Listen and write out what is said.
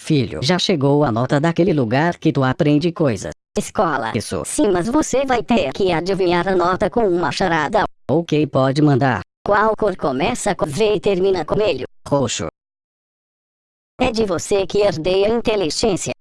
Filho, já chegou a nota daquele lugar que tu aprende coisas. Escola. Isso. Sim, mas você vai ter que adivinhar a nota com uma charada. Ok, pode mandar. Qual cor começa com V e termina com melho? Roxo. É de você que herdei a inteligência.